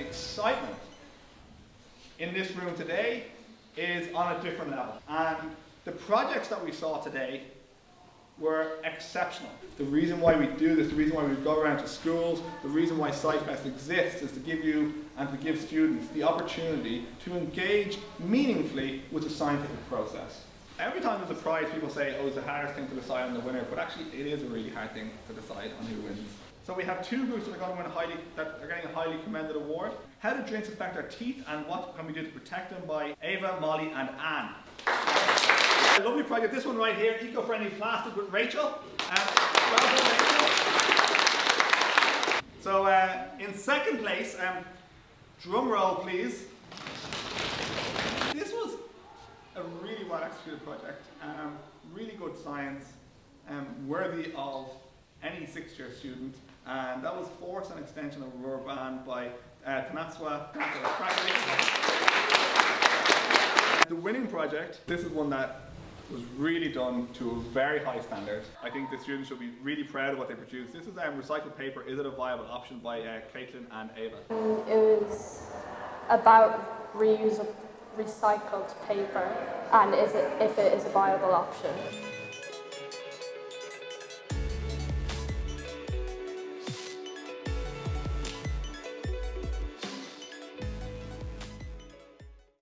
excitement in this room today is on a different level. And the projects that we saw today were exceptional. The reason why we do this, the reason why we go around to schools, the reason why SciFest exists is to give you and to give students the opportunity to engage meaningfully with the scientific process. Every time there's a prize, people say, oh, it's the hardest thing to decide on the winner, but actually it is a really hard thing to decide on who wins. So we have two groups that are going to win highly, that are getting a highly commended award. How do drinks affect our teeth and what can we do to protect them by Ava, Molly and Anne. A lovely project, this one right here, eco-friendly plastic with Rachel. Rachel. So uh, in second place, um, drum roll please. This was a really well executed project, um, really good science, um, worthy of any sixth year student, and that was Force and Extension of a Band by uh, Tanatswa. The winning project, this is one that was really done to a very high standard. I think the students should be really proud of what they produced. This is um, recycled paper, Is It a Viable Option by uh, Caitlin and Ava. It was about reuse of recycled paper and is it, if it is a viable option.